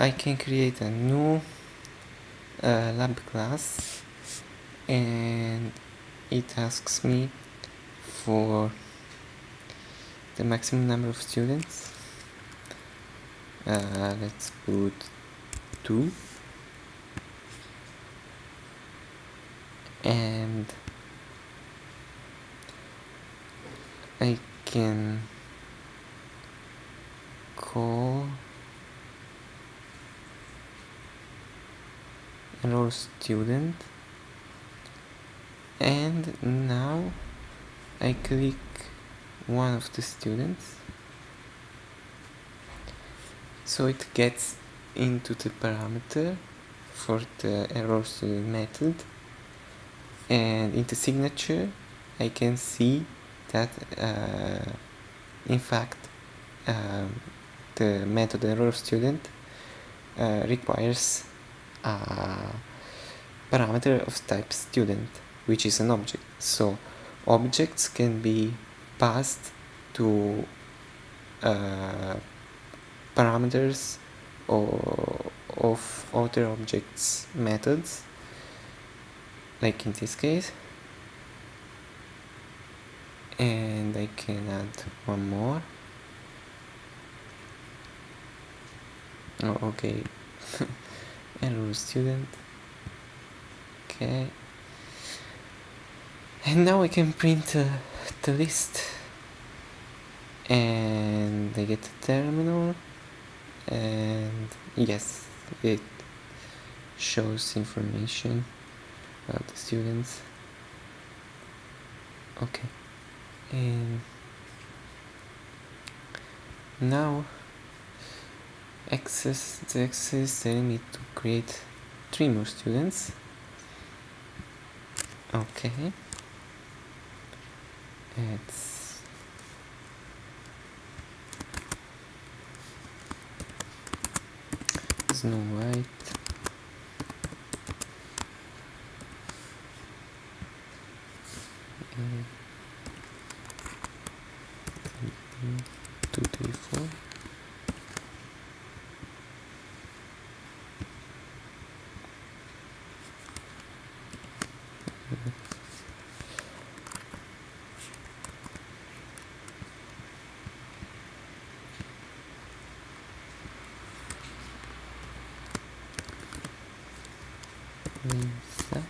I can create a new uh, lab class and it asks me for the maximum number of students. Uh, let's put 2 and I can call enroll student. And now I click one of the students. So it gets into the parameter for the enroll student method. And in the signature I can see that uh, in fact um, the method enroll student uh, requires a parameter of type student which is an object. So objects can be passed to uh, parameters or of other objects methods. Like in this case. And I can add one more. Oh okay enroll student. Okay and now I can print uh, the list. And I get the terminal. And yes it shows information about the students. Okay. And now access the access telling me to create three more students. Okay. It's Snow White. Two, three, four. Lisa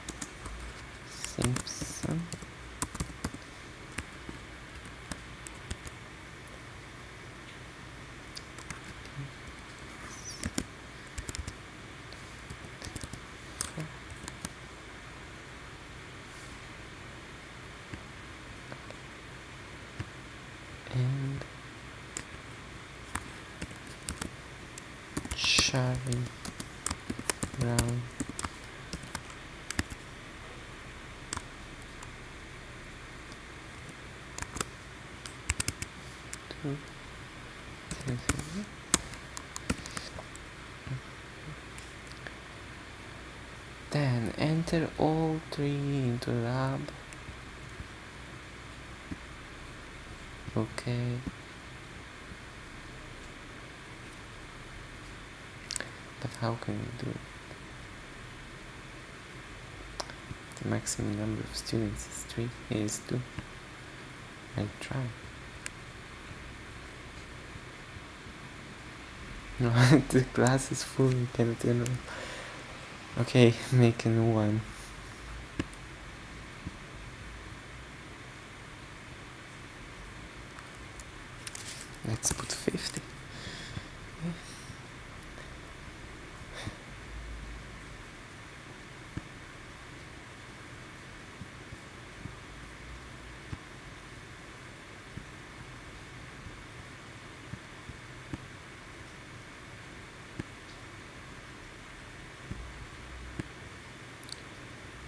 Simpson. And Charlie Brown two, three, three. Hmm. Then enter all three into lab. Okay. But how can we do it? The maximum number of students is three is two. I try. No, the glass is full, we cannot enroll. Okay, make a new one. Let's put 50.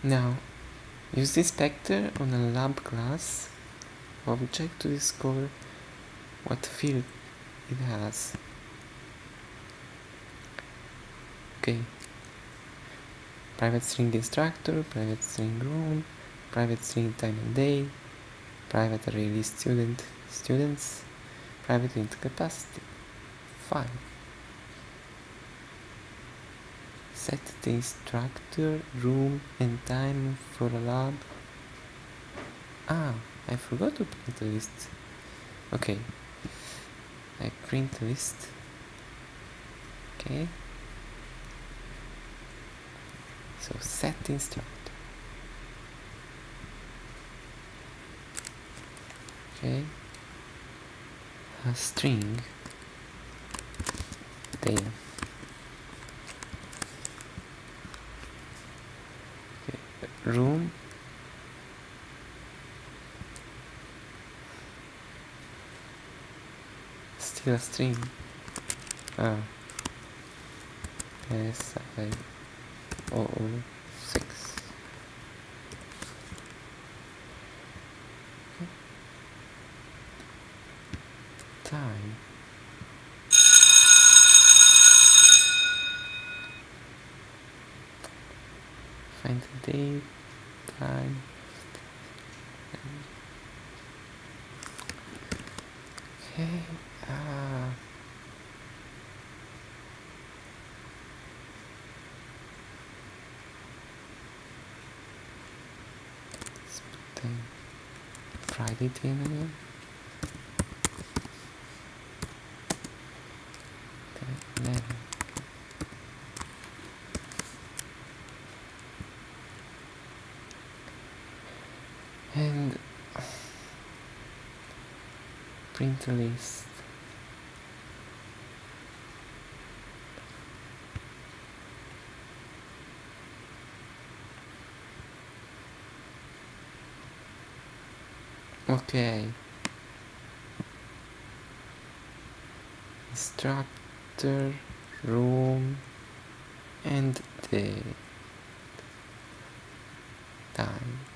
Now, use the inspector on a lab class object to discover what field it has. Okay. Private string instructor, private string room, private string time and day, private array student, students, private int capacity. Fine. Set the instructor, room and time for a lab. Ah, I forgot to print the list. Okay. I print the list. Okay. So set the instructor. Okay. A string. There. Okay. Room. Still a string. Ah. Yes, I. Oh, oh, six. Time. Find the date, time. Okay. Uh, the Friday ten again. Ten, eleven. And print list. Okay. Instructor, room, and the time.